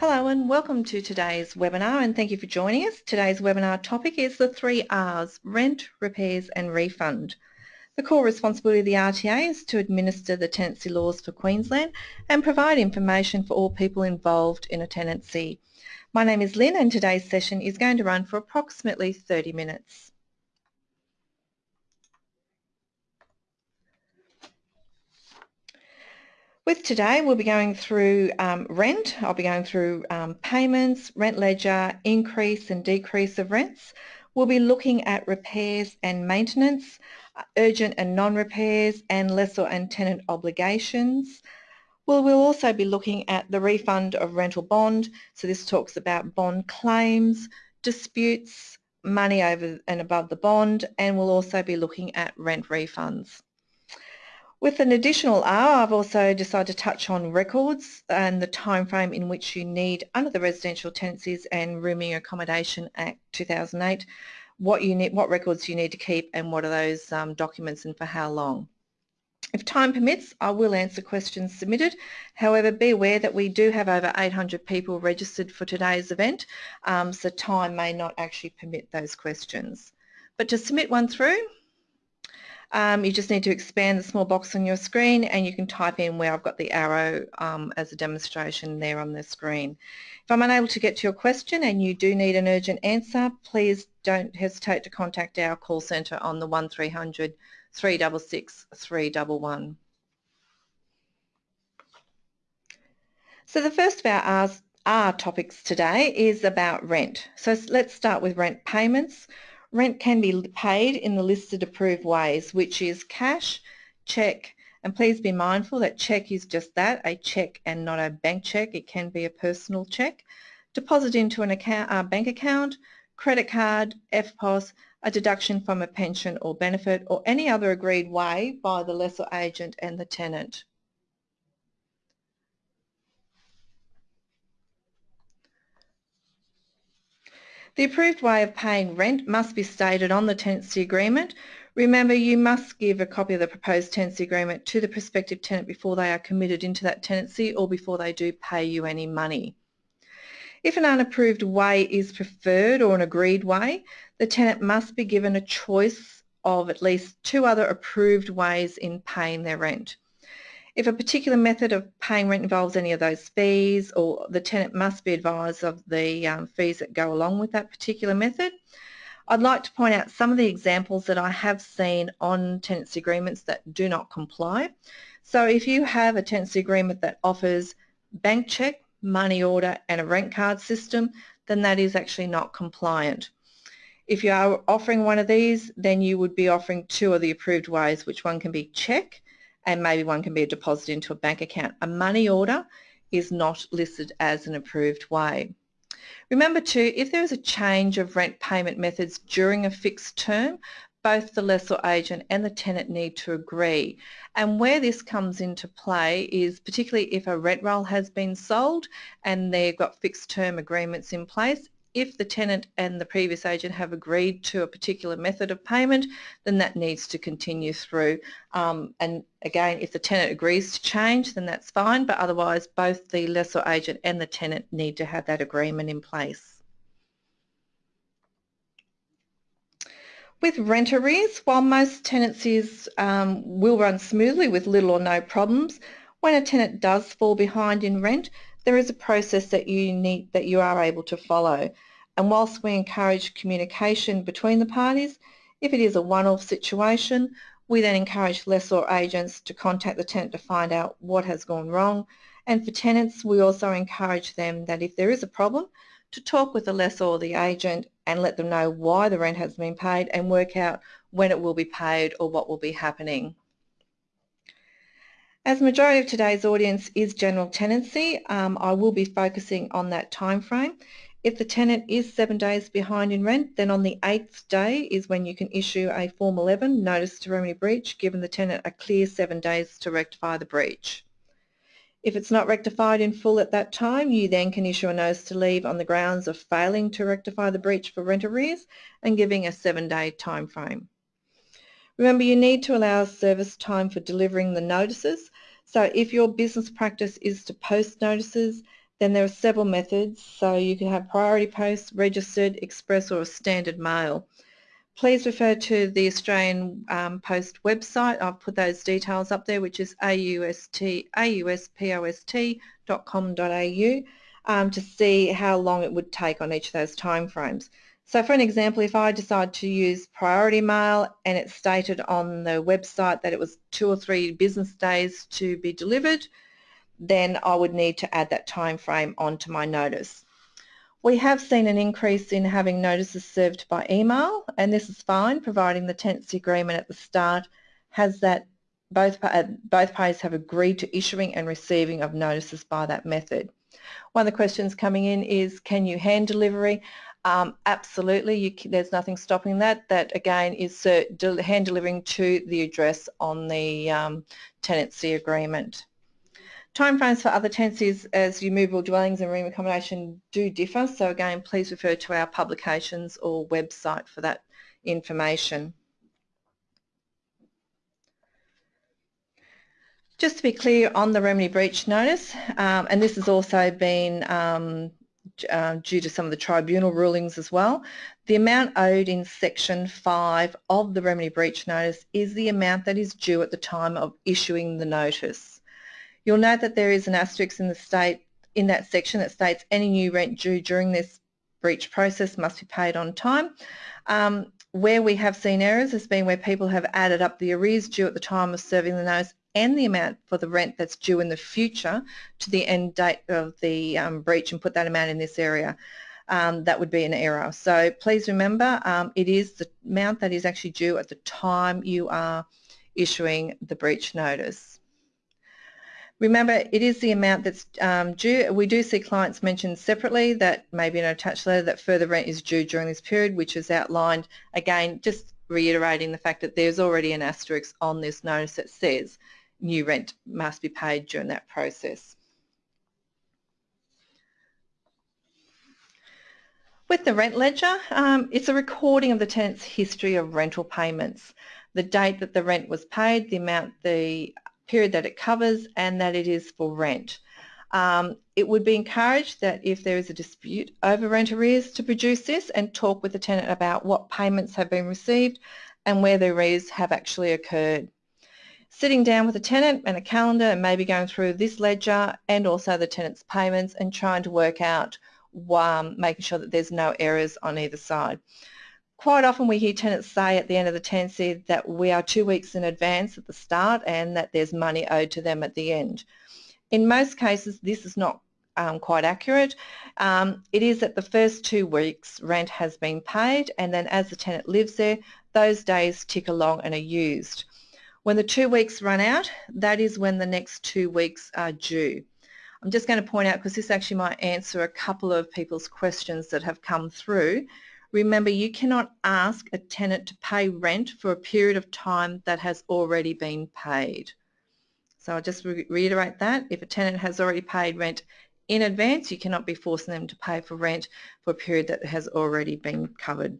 Hello and welcome to today's webinar and thank you for joining us. Today's webinar topic is the three R's, rent, repairs and refund. The core responsibility of the RTA is to administer the tenancy laws for Queensland and provide information for all people involved in a tenancy. My name is Lynn and today's session is going to run for approximately 30 minutes. With today, we'll be going through um, rent. I'll be going through um, payments, rent ledger, increase and decrease of rents. We'll be looking at repairs and maintenance, uh, urgent and non-repairs, and lessor and tenant obligations. Well, we'll also be looking at the refund of rental bond. So this talks about bond claims, disputes, money over and above the bond, and we'll also be looking at rent refunds. With an additional hour, I've also decided to touch on records and the time frame in which you need under the Residential Tenancies and Rooming Accommodation Act 2008, what you need, what records you need to keep and what are those um, documents and for how long. If time permits, I will answer questions submitted. However, be aware that we do have over 800 people registered for today's event, um, so time may not actually permit those questions. But to submit one through, um, you just need to expand the small box on your screen and you can type in where I've got the arrow um, as a demonstration there on the screen. If I'm unable to get to your question and you do need an urgent answer, please don't hesitate to contact our call centre on the 1300 366 311. So the first of our R topics today is about rent. So let's start with rent payments. Rent can be paid in the listed approved ways, which is cash, cheque, and please be mindful that cheque is just that, a cheque and not a bank cheque. It can be a personal cheque. Deposit into an account, uh, bank account, credit card, EFTPOS, a deduction from a pension or benefit, or any other agreed way by the lessor agent and the tenant. The approved way of paying rent must be stated on the tenancy agreement. Remember, you must give a copy of the proposed tenancy agreement to the prospective tenant before they are committed into that tenancy or before they do pay you any money. If an unapproved way is preferred or an agreed way, the tenant must be given a choice of at least two other approved ways in paying their rent. If a particular method of paying rent involves any of those fees or the tenant must be advised of the um, fees that go along with that particular method. I'd like to point out some of the examples that I have seen on tenancy agreements that do not comply. So if you have a tenancy agreement that offers bank check, money order and a rent card system, then that is actually not compliant. If you are offering one of these, then you would be offering two of the approved ways, which one can be check and maybe one can be a deposit into a bank account. A money order is not listed as an approved way. Remember too, if there is a change of rent payment methods during a fixed term, both the lessor agent and the tenant need to agree. And where this comes into play is particularly if a rent roll has been sold and they've got fixed term agreements in place, if the tenant and the previous agent have agreed to a particular method of payment, then that needs to continue through. Um, and again, if the tenant agrees to change, then that's fine, but otherwise both the lessor agent and the tenant need to have that agreement in place. With rent arrears, while most tenancies um, will run smoothly with little or no problems, when a tenant does fall behind in rent, there is a process that you need that you are able to follow. And whilst we encourage communication between the parties, if it is a one-off situation, we then encourage lessor agents to contact the tenant to find out what has gone wrong. And for tenants, we also encourage them that if there is a problem, to talk with the lessor or the agent and let them know why the rent has been paid and work out when it will be paid or what will be happening. As majority of today's audience is general tenancy, um, I will be focusing on that time frame. If the tenant is seven days behind in rent, then on the eighth day is when you can issue a Form 11 notice to remedy breach, giving the tenant a clear seven days to rectify the breach. If it's not rectified in full at that time, you then can issue a notice to leave on the grounds of failing to rectify the breach for rent arrears and giving a seven-day time frame. Remember, you need to allow service time for delivering the notices. So if your business practice is to post notices, Then there are several methods, so you can have priority post, registered, express or standard mail. Please refer to the Australian um, Post website. I've put those details up there, which is aust, auspost.com.au um, to see how long it would take on each of those timeframes. So for an example, if I decide to use priority mail and it's stated on the website that it was two or three business days to be delivered, then I would need to add that time frame onto my notice. We have seen an increase in having notices served by email and this is fine providing the tenancy agreement at the start has that both, uh, both parties have agreed to issuing and receiving of notices by that method. One of the questions coming in is can you hand delivery? Um, absolutely, you, there's nothing stopping that. That again is uh, hand delivering to the address on the um, tenancy agreement. Timeframes for other tenancies as you move movable dwellings and room accommodation do differ, so again please refer to our publications or website for that information. Just to be clear on the remedy breach notice, um, and this has also been um, uh, due to some of the tribunal rulings as well, the amount owed in section 5 of the remedy breach notice is the amount that is due at the time of issuing the notice. You'll note that there is an asterisk in the state in that section that states any new rent due during this breach process must be paid on time. Um, where we have seen errors has been where people have added up the arrears due at the time of serving the notice and the amount for the rent that's due in the future to the end date of the um, breach and put that amount in this area. Um, that would be an error. So please remember um, it is the amount that is actually due at the time you are issuing the breach notice. Remember, it is the amount that's um, due. We do see clients mentioned separately that maybe in an attached letter that further rent is due during this period, which is outlined, again, just reiterating the fact that there's already an asterisk on this notice that says new rent must be paid during that process. With the rent ledger, um, it's a recording of the tenant's history of rental payments, the date that the rent was paid, the amount the period that it covers and that it is for rent. Um, it would be encouraged that if there is a dispute over rent arrears to produce this and talk with the tenant about what payments have been received and where the arrears have actually occurred. Sitting down with a tenant and a calendar and maybe going through this ledger and also the tenant's payments and trying to work out um, making sure that there's no errors on either side. Quite often we hear tenants say at the end of the tenancy that we are two weeks in advance at the start and that there's money owed to them at the end. In most cases this is not um, quite accurate. Um, it is that the first two weeks rent has been paid and then as the tenant lives there those days tick along and are used. When the two weeks run out that is when the next two weeks are due. I'm just going to point out because this actually might answer a couple of people's questions that have come through Remember, you cannot ask a tenant to pay rent for a period of time that has already been paid. So I'll just re reiterate that. If a tenant has already paid rent in advance, you cannot be forcing them to pay for rent for a period that has already been covered.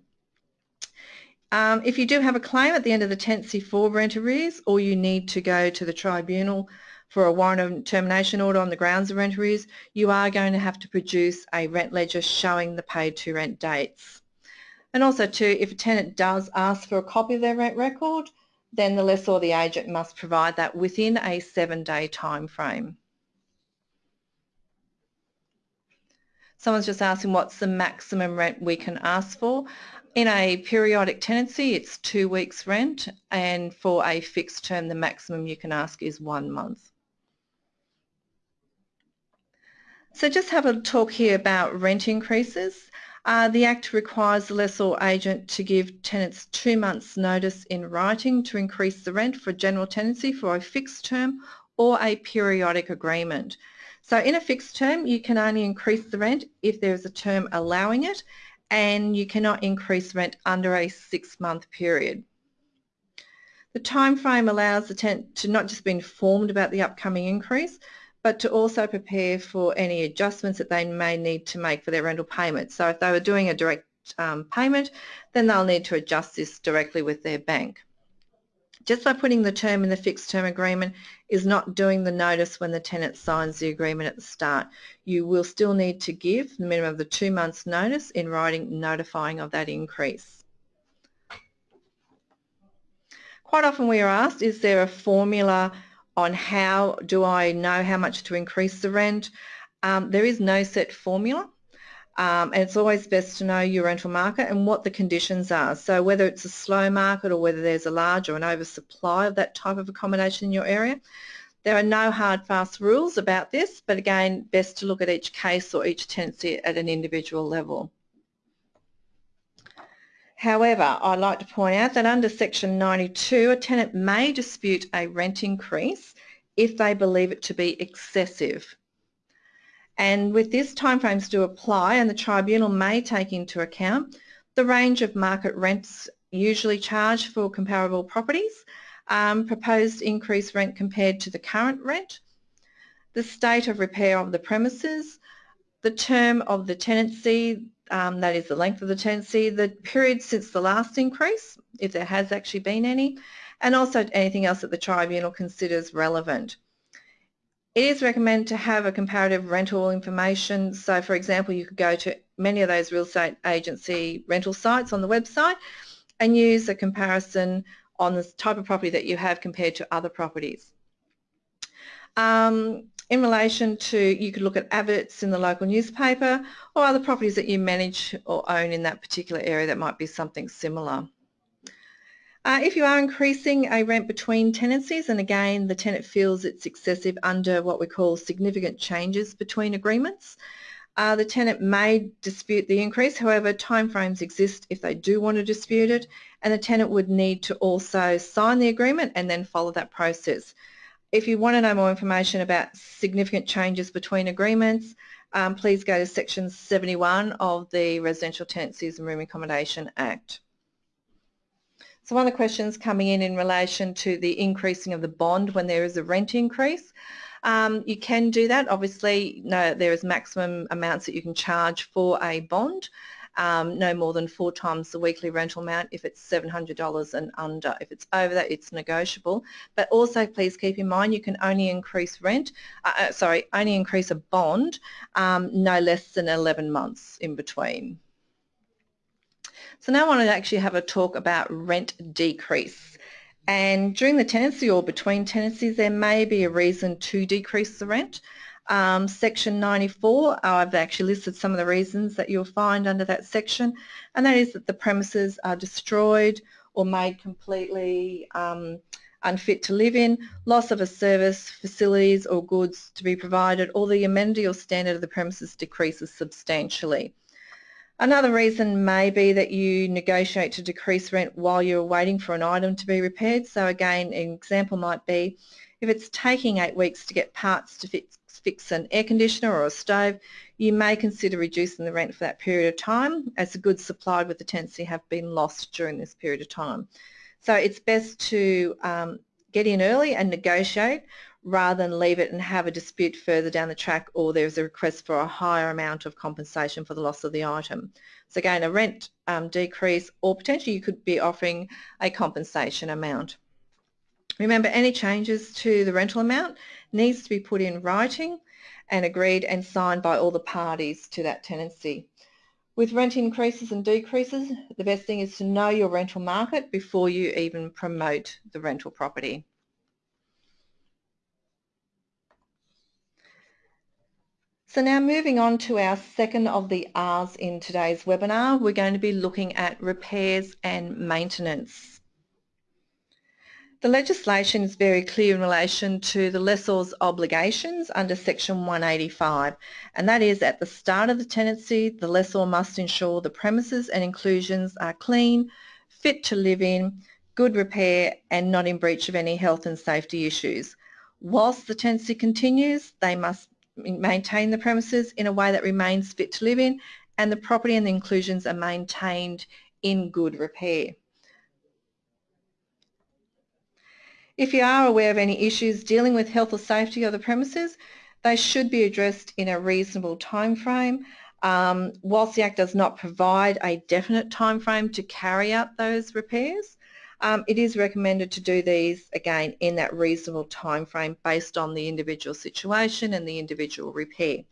Um, if you do have a claim at the end of the tenancy for rent arrears or you need to go to the tribunal for a warrant of termination order on the grounds of rent arrears, you are going to have to produce a rent ledger showing the paid to rent dates. And also too, if a tenant does ask for a copy of their rent record, then the lessor or the agent must provide that within a seven-day time frame. Someone's just asking what's the maximum rent we can ask for. In a periodic tenancy, it's two weeks rent, and for a fixed term, the maximum you can ask is one month. So just have a talk here about rent increases. Uh, the Act requires the lessor agent to give tenants two months notice in writing to increase the rent for general tenancy for a fixed term or a periodic agreement. So in a fixed term you can only increase the rent if there is a term allowing it and you cannot increase rent under a six month period. The time frame allows the tenant to not just be informed about the upcoming increase but to also prepare for any adjustments that they may need to make for their rental payment. So if they were doing a direct um, payment, then they'll need to adjust this directly with their bank. Just by putting the term in the fixed term agreement is not doing the notice when the tenant signs the agreement at the start. You will still need to give the minimum of the two months notice in writing notifying of that increase. Quite often we are asked, is there a formula on how do I know how much to increase the rent? Um, there is no set formula. Um, and it's always best to know your rental market and what the conditions are. So whether it's a slow market or whether there's a large or an oversupply of that type of accommodation in your area. There are no hard fast rules about this, but again, best to look at each case or each tenancy at an individual level. However, I'd like to point out that under section 92, a tenant may dispute a rent increase if they believe it to be excessive. And with this, timeframes do apply and the tribunal may take into account the range of market rents usually charged for comparable properties, um, proposed increased rent compared to the current rent, the state of repair of the premises, the term of the tenancy, um, that is the length of the tenancy, the period since the last increase, if there has actually been any, and also anything else that the tribunal considers relevant. It is recommended to have a comparative rental information. So for example, you could go to many of those real estate agency rental sites on the website and use a comparison on the type of property that you have compared to other properties. Um, in relation to, you could look at adverts in the local newspaper or other properties that you manage or own in that particular area that might be something similar. Uh, if you are increasing a rent between tenancies, and again the tenant feels it's excessive under what we call significant changes between agreements, uh, the tenant may dispute the increase, however timeframes exist if they do want to dispute it and the tenant would need to also sign the agreement and then follow that process. If you want to know more information about significant changes between agreements, um, please go to section 71 of the Residential Tenancies and Room Accommodation Act. So one of the questions coming in in relation to the increasing of the bond when there is a rent increase. Um, you can do that. Obviously, no, there is maximum amounts that you can charge for a bond. Um, no more than four times the weekly rental amount if it's $700 and under. If it's over that, it's negotiable. But also, please keep in mind you can only increase rent, uh, uh sorry, only increase a bond um, no less than 11 months in between. So now I want to actually have a talk about rent decrease. And during the tenancy or between tenancies, there may be a reason to decrease the rent. Um, section 94, I've actually listed some of the reasons that you'll find under that section, and that is that the premises are destroyed or made completely um, unfit to live in, loss of a service, facilities or goods to be provided, or the amenity or standard of the premises decreases substantially. Another reason may be that you negotiate to decrease rent while you're waiting for an item to be repaired. So again, an example might be if it's taking eight weeks to get parts to fix, fix an air conditioner or a stove, you may consider reducing the rent for that period of time as the goods supplied with the tenancy have been lost during this period of time. So it's best to um, get in early and negotiate rather than leave it and have a dispute further down the track or there's a request for a higher amount of compensation for the loss of the item. So again, a rent um, decrease or potentially you could be offering a compensation amount. Remember, any changes to the rental amount needs to be put in writing and agreed and signed by all the parties to that tenancy. With rent increases and decreases, the best thing is to know your rental market before you even promote the rental property. So now moving on to our second of the R's in today's webinar, we're going to be looking at repairs and maintenance. The legislation is very clear in relation to the lessor's obligations under section 185 and that is at the start of the tenancy the lessor must ensure the premises and inclusions are clean, fit to live in, good repair and not in breach of any health and safety issues. Whilst the tenancy continues they must maintain the premises in a way that remains fit to live in and the property and the inclusions are maintained in good repair. If you are aware of any issues dealing with health or safety of the premises, they should be addressed in a reasonable time frame. Um, whilst the Act does not provide a definite time frame to carry out those repairs, um, it is recommended to do these again in that reasonable time frame based on the individual situation and the individual repair.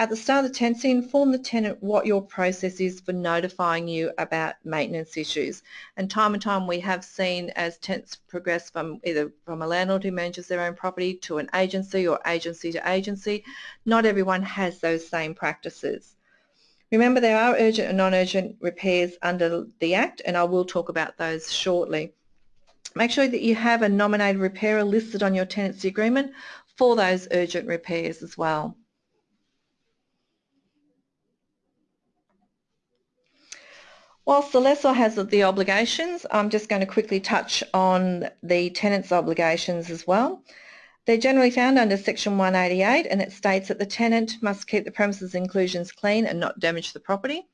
At the start of the tenancy, inform the tenant what your process is for notifying you about maintenance issues. And time and time we have seen as tenants progress from either from a landlord who manages their own property to an agency or agency to agency, not everyone has those same practices. Remember there are urgent and non-urgent repairs under the Act and I will talk about those shortly. Make sure that you have a nominated repairer listed on your tenancy agreement for those urgent repairs as well. Whilst the lessor has the obligations, I'm just going to quickly touch on the tenant's obligations as well. They're generally found under section 188 and it states that the tenant must keep the premises inclusions clean and not damage the property.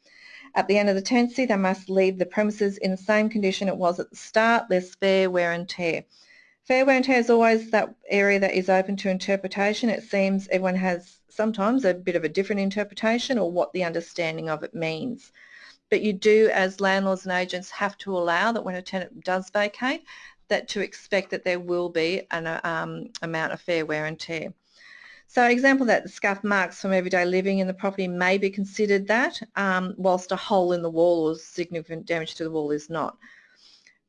At the end of the tenancy they must leave the premises in the same condition it was at the start, less fair wear and tear. Fair wear and tear is always that area that is open to interpretation. It seems everyone has sometimes a bit of a different interpretation or what the understanding of it means but you do as landlords and agents have to allow that when a tenant does vacate that to expect that there will be an um, amount of fair wear and tear. So an example that the scuff marks from everyday living in the property may be considered that um, whilst a hole in the wall or significant damage to the wall is not.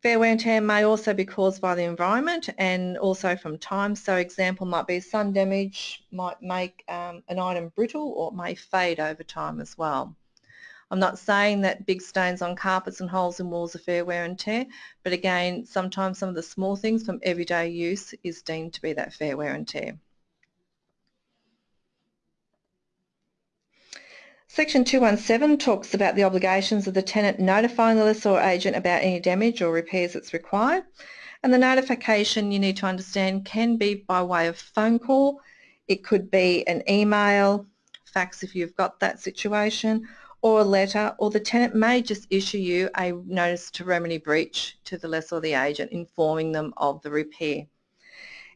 Fair wear and tear may also be caused by the environment and also from time. So example might be sun damage might make um, an item brittle or it may fade over time as well. I'm not saying that big stains on carpets and holes in walls are fair wear and tear, but again, sometimes some of the small things from everyday use is deemed to be that fair wear and tear. Section 217 talks about the obligations of the tenant notifying the lessor or agent about any damage or repairs that's required. And the notification you need to understand can be by way of phone call, it could be an email, fax if you've got that situation, or a letter or the tenant may just issue you a notice to remedy breach to the lessor or the agent informing them of the repair.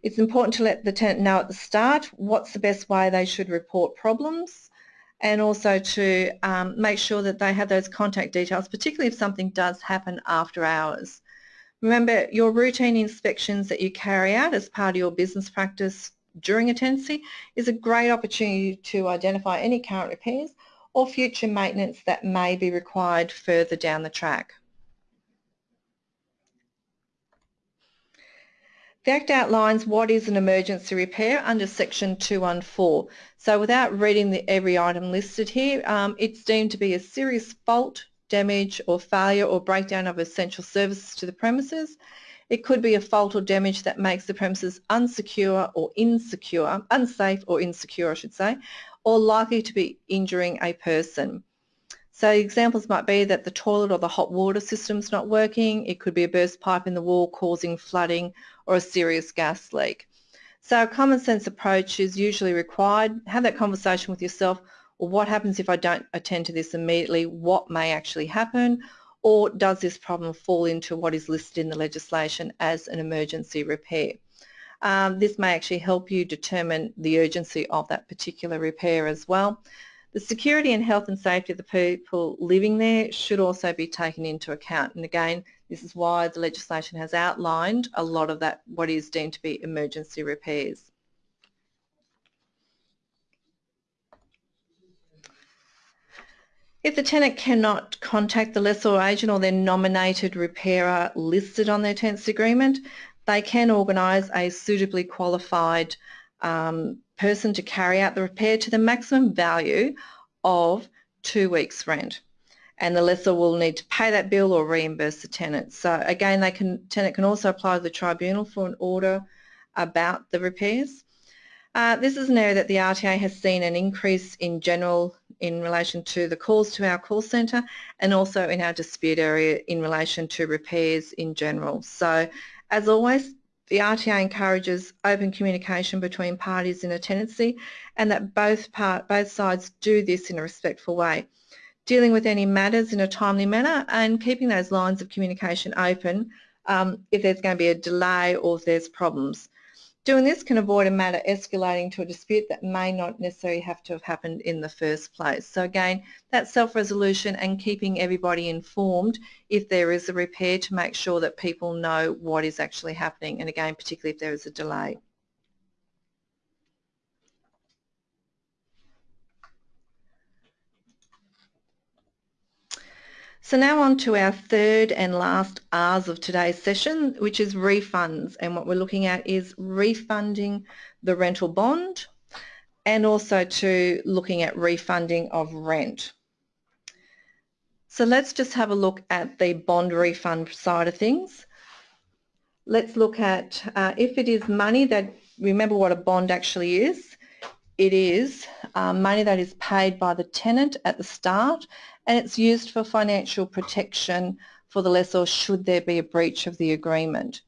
It's important to let the tenant know at the start what's the best way they should report problems and also to um, make sure that they have those contact details, particularly if something does happen after hours. Remember, your routine inspections that you carry out as part of your business practice during a tenancy is a great opportunity to identify any current repairs or future maintenance that may be required further down the track. The Act outlines what is an emergency repair under section 214. So without reading the, every item listed here, um, it's deemed to be a serious fault, damage or failure or breakdown of essential services to the premises. It could be a fault or damage that makes the premises unsecure or insecure, unsafe or insecure I should say, or likely to be injuring a person. So examples might be that the toilet or the hot water system's not working, it could be a burst pipe in the wall causing flooding or a serious gas leak. So a common sense approach is usually required. Have that conversation with yourself, well, what happens if I don't attend to this immediately? What may actually happen? Or does this problem fall into what is listed in the legislation as an emergency repair? Um, this may actually help you determine the urgency of that particular repair as well. The security and health and safety of the people living there should also be taken into account. And again, this is why the legislation has outlined a lot of that, what is deemed to be emergency repairs. If the tenant cannot contact the lessor agent or their nominated repairer listed on their tenancy agreement, they can organise a suitably qualified um, person to carry out the repair to the maximum value of two weeks rent and the lessor will need to pay that bill or reimburse the tenant. So again, they can, tenant can also apply to the tribunal for an order about the repairs. Uh, this is an area that the RTA has seen an increase in general in relation to the calls to our call centre and also in our dispute area in relation to repairs in general. So as always, the RTA encourages open communication between parties in a tenancy and that both, part, both sides do this in a respectful way. Dealing with any matters in a timely manner and keeping those lines of communication open um, if there's going to be a delay or if there's problems. Doing this can avoid a matter escalating to a dispute that may not necessarily have to have happened in the first place. So again, that self-resolution and keeping everybody informed if there is a repair to make sure that people know what is actually happening and again, particularly if there is a delay. So now on to our third and last R's of today's session, which is refunds. And what we're looking at is refunding the rental bond and also to looking at refunding of rent. So let's just have a look at the bond refund side of things. Let's look at uh, if it is money that, remember what a bond actually is. It is uh, money that is paid by the tenant at the start and it's used for financial protection for the lessor should there be a breach of the agreement.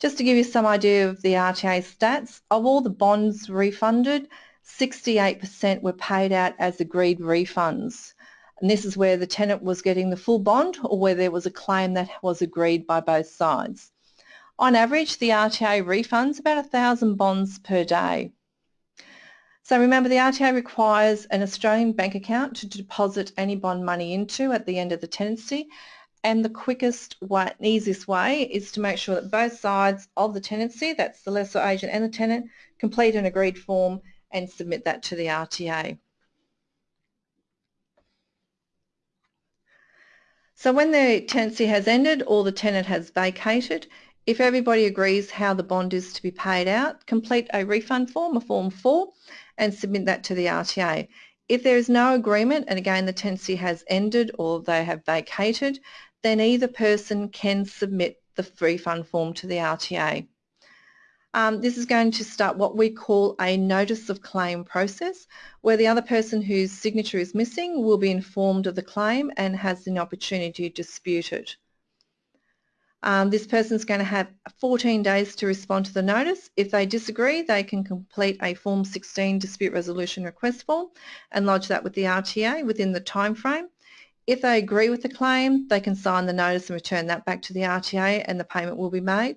Just to give you some idea of the RTA stats, of all the bonds refunded, 68% were paid out as agreed refunds. And this is where the tenant was getting the full bond or where there was a claim that was agreed by both sides. On average, the RTA refunds about 1,000 bonds per day. So remember the RTA requires an Australian bank account to deposit any bond money into at the end of the tenancy and the quickest way, easiest way is to make sure that both sides of the tenancy, that's the lessor agent and the tenant, complete an agreed form and submit that to the RTA. So when the tenancy has ended or the tenant has vacated, if everybody agrees how the bond is to be paid out, complete a refund form, a Form 4, and submit that to the RTA. If there is no agreement, and again the tenancy has ended or they have vacated, then either person can submit the refund form to the RTA. Um, this is going to start what we call a notice of claim process where the other person whose signature is missing will be informed of the claim and has an opportunity to dispute it. Um, this person is going to have 14 days to respond to the notice. If they disagree, they can complete a Form 16 dispute resolution request form and lodge that with the RTA within the time frame. If they agree with the claim, they can sign the notice and return that back to the RTA and the payment will be made.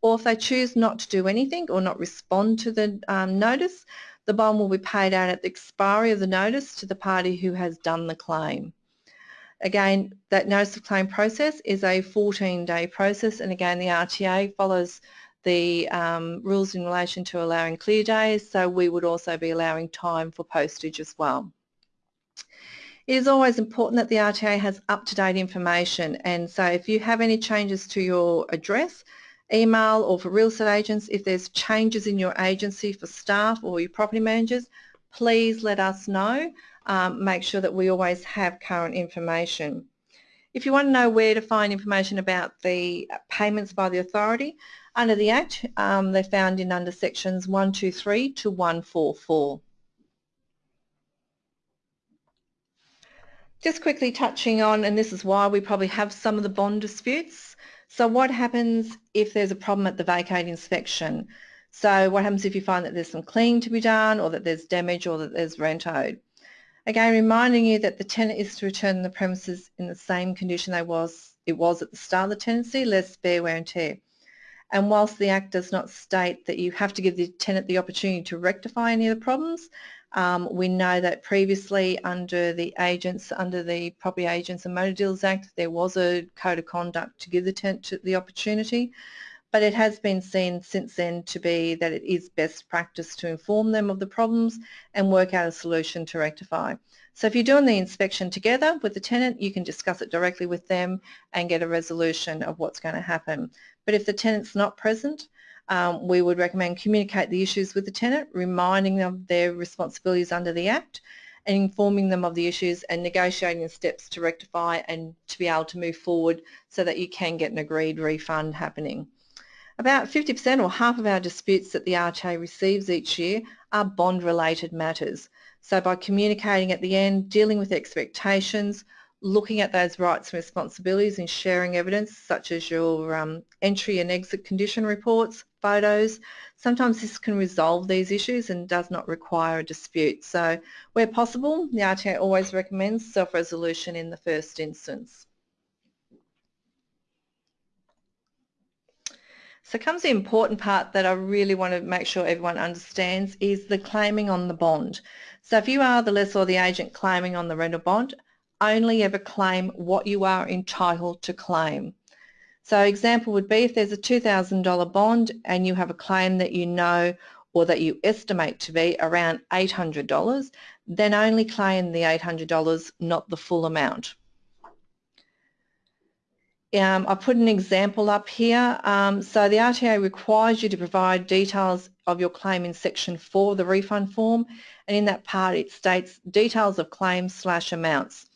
Or if they choose not to do anything or not respond to the um, notice, the bond will be paid out at the expiry of the notice to the party who has done the claim. Again, that notice of claim process is a 14-day process and again the RTA follows the um, rules in relation to allowing clear days so we would also be allowing time for postage as well. It is always important that the RTA has up-to-date information and so if you have any changes to your address, email or for real estate agents, if there's changes in your agency for staff or your property managers, please let us know um, make sure that we always have current information. If you want to know where to find information about the payments by the authority, under the Act, um, they're found in under sections 123 to 144. Just quickly touching on, and this is why we probably have some of the bond disputes. So what happens if there's a problem at the vacate inspection? So what happens if you find that there's some cleaning to be done or that there's damage or that there's rent owed? Again, reminding you that the tenant is to return the premises in the same condition they was it was at the start of the tenancy, less spare wear and tear. And whilst the Act does not state that you have to give the tenant the opportunity to rectify any of the problems, um, we know that previously under the agents, under the Property Agents and Motor Dealers Act, there was a code of conduct to give the tenant the opportunity but it has been seen since then to be that it is best practice to inform them of the problems and work out a solution to rectify. So if you're doing the inspection together with the tenant, you can discuss it directly with them and get a resolution of what's going to happen. But if the tenant's not present, um, we would recommend communicate the issues with the tenant, reminding them of their responsibilities under the Act and informing them of the issues and negotiating steps to rectify and to be able to move forward so that you can get an agreed refund happening. About 50% or half of our disputes that the RTA receives each year are bond-related matters. So by communicating at the end, dealing with expectations, looking at those rights and responsibilities and sharing evidence such as your um, entry and exit condition reports, photos. Sometimes this can resolve these issues and does not require a dispute. So where possible, the RTA always recommends self-resolution in the first instance. So comes the important part that I really want to make sure everyone understands is the claiming on the bond. So if you are the lessor or the agent claiming on the rental bond, only ever claim what you are entitled to claim. So example would be if there's a $2,000 bond and you have a claim that you know or that you estimate to be around $800, then only claim the $800, not the full amount. Um, I put an example up here. Um, so the RTA requires you to provide details of your claim in section 4 of the refund form and in that part it states details of claims slash amounts.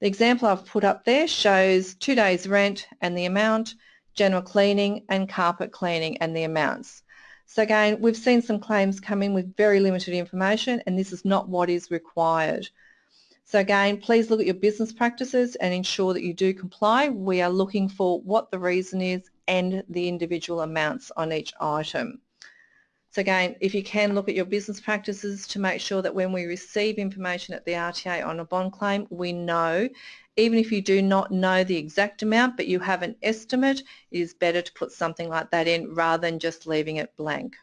The example I've put up there shows two days rent and the amount, general cleaning and carpet cleaning and the amounts. So again, we've seen some claims come in with very limited information and this is not what is required. So again, please look at your business practices and ensure that you do comply. We are looking for what the reason is and the individual amounts on each item. So again, if you can look at your business practices to make sure that when we receive information at the RTA on a bond claim, we know, even if you do not know the exact amount, but you have an estimate, it is better to put something like that in rather than just leaving it blank.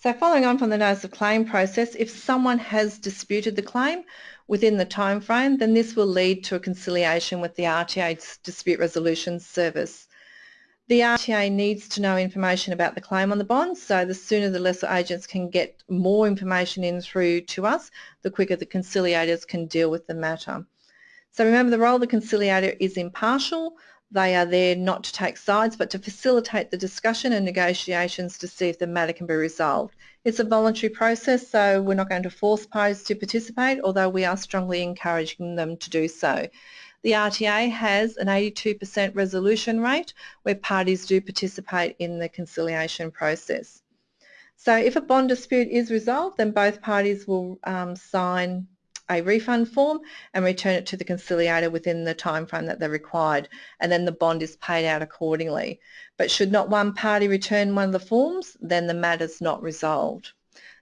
So following on from the notice of claim process, if someone has disputed the claim within the time frame, then this will lead to a conciliation with the RTA Dispute Resolution Service. The RTA needs to know information about the claim on the bond, so the sooner the lessor agents can get more information in through to us, the quicker the conciliators can deal with the matter. So remember the role of the conciliator is impartial, they are there not to take sides but to facilitate the discussion and negotiations to see if the matter can be resolved. It's a voluntary process so we're not going to force parties to participate although we are strongly encouraging them to do so. The RTA has an 82% resolution rate where parties do participate in the conciliation process. So if a bond dispute is resolved then both parties will um, sign a refund form and return it to the conciliator within the time frame that they're required and then the bond is paid out accordingly. But should not one party return one of the forms then the matter's not resolved.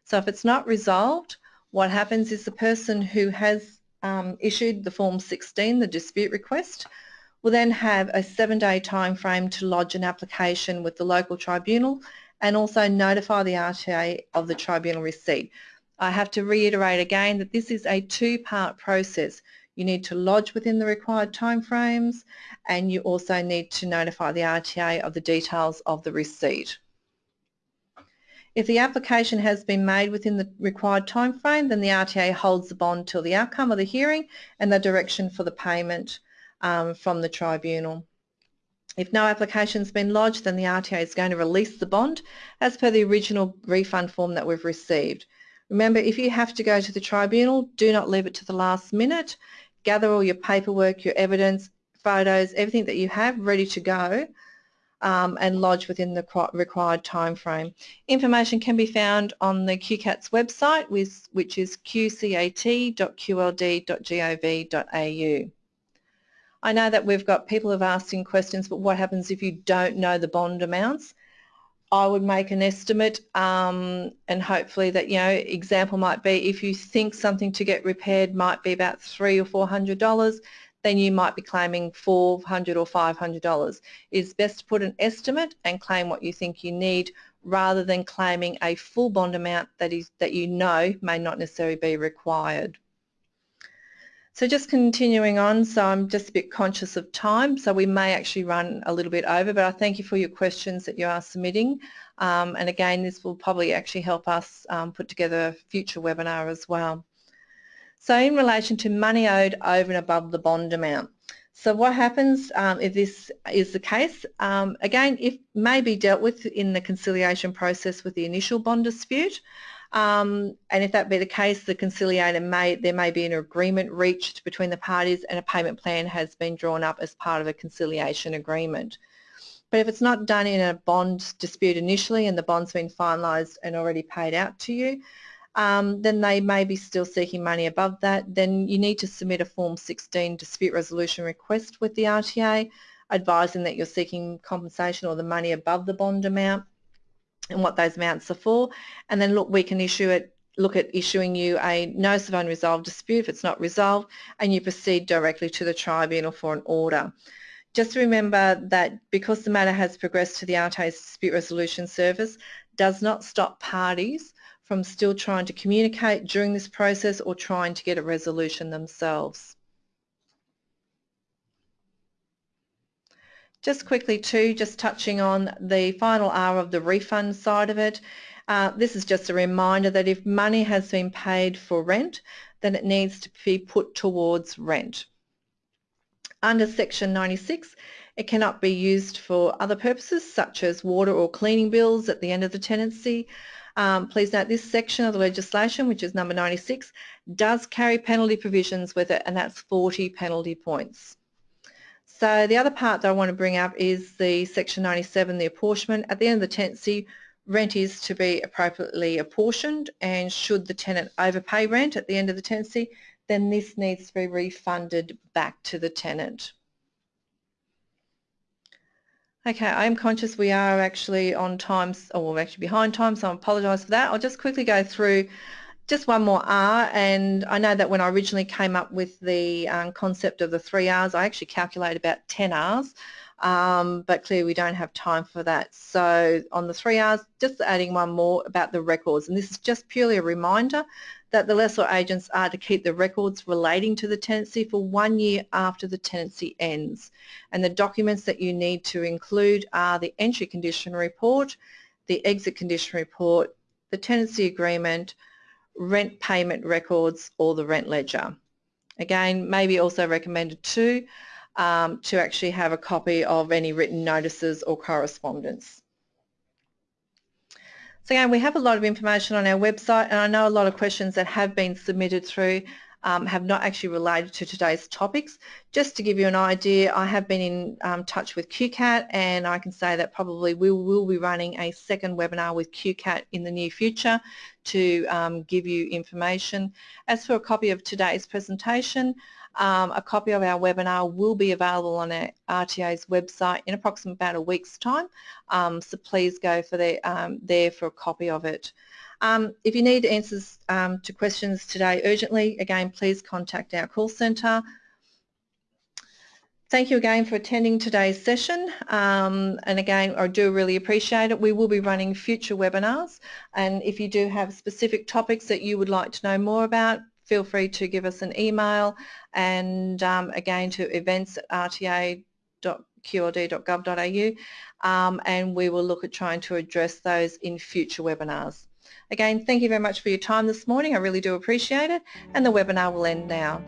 So if it's not resolved what happens is the person who has um, issued the form 16, the dispute request, will then have a seven day time frame to lodge an application with the local tribunal and also notify the RTA of the tribunal receipt. I have to reiterate again that this is a two-part process. You need to lodge within the required timeframes and you also need to notify the RTA of the details of the receipt. If the application has been made within the required timeframe, then the RTA holds the bond till the outcome of the hearing and the direction for the payment um, from the tribunal. If no application has been lodged, then the RTA is going to release the bond as per the original refund form that we've received. Remember, if you have to go to the tribunal, do not leave it to the last minute. Gather all your paperwork, your evidence, photos, everything that you have ready to go um, and lodge within the required time frame. Information can be found on the QCAT's website, which is qcat.qld.gov.au. I know that we've got people have asked in questions, but what happens if you don't know the bond amounts? I would make an estimate um, and hopefully that, you know, example might be if you think something to get repaired might be about three or four hundred dollars, then you might be claiming four hundred or five hundred dollars. It's best to put an estimate and claim what you think you need rather than claiming a full bond amount that is that you know may not necessarily be required. So just continuing on, so I'm just a bit conscious of time, so we may actually run a little bit over, but I thank you for your questions that you are submitting. Um, and again, this will probably actually help us um, put together a future webinar as well. So in relation to money owed over and above the bond amount. So what happens um, if this is the case? Um, again, it may be dealt with in the conciliation process with the initial bond dispute. Um, and if that be the case, the conciliator may, there may be an agreement reached between the parties and a payment plan has been drawn up as part of a conciliation agreement. But if it's not done in a bond dispute initially and the bond's been finalised and already paid out to you, um, then they may be still seeking money above that. Then you need to submit a Form 16 dispute resolution request with the RTA advising that you're seeking compensation or the money above the bond amount and what those amounts are for. And then look, we can issue it, look at issuing you a notice of unresolved dispute if it's not resolved, and you proceed directly to the tribunal for an order. Just remember that because the matter has progressed to the RTA Dispute Resolution Service does not stop parties from still trying to communicate during this process or trying to get a resolution themselves. Just quickly too, just touching on the final R of the refund side of it. Uh, this is just a reminder that if money has been paid for rent, then it needs to be put towards rent. Under section 96 it cannot be used for other purposes such as water or cleaning bills at the end of the tenancy. Um, please note this section of the legislation, which is number 96, does carry penalty provisions with it and that's 40 penalty points. So the other part that I want to bring up is the section 97, the apportionment. At the end of the tenancy, rent is to be appropriately apportioned and should the tenant overpay rent at the end of the tenancy, then this needs to be refunded back to the tenant. Okay, I'm conscious we are actually on time, or we're actually behind time, so I apologise for that. I'll just quickly go through just one more R, and I know that when I originally came up with the um, concept of the three R's, I actually calculated about 10 R's um, but clearly we don't have time for that. So on the three R's, just adding one more about the records. And this is just purely a reminder that the lessor agents are to keep the records relating to the tenancy for one year after the tenancy ends. And the documents that you need to include are the entry condition report, the exit condition report, the tenancy agreement, rent payment records or the rent ledger. Again, maybe also recommended too um, to actually have a copy of any written notices or correspondence. So again, we have a lot of information on our website and I know a lot of questions that have been submitted through um, have not actually related to today's topics. Just to give you an idea, I have been in um, touch with QCAT and I can say that probably we will be running a second webinar with QCAT in the near future to um, give you information. As for a copy of today's presentation, um, a copy of our webinar will be available on our RTA's website in approximately about a week's time, um, so please go for the, um, there for a copy of it. Um, if you need answers um, to questions today urgently, again, please contact our call centre. Thank you again for attending today's session um, and again I do really appreciate it. We will be running future webinars and if you do have specific topics that you would like to know more about feel free to give us an email and um, again to events at rta.qld.gov.au um, and we will look at trying to address those in future webinars. Again, thank you very much for your time this morning. I really do appreciate it and the webinar will end now.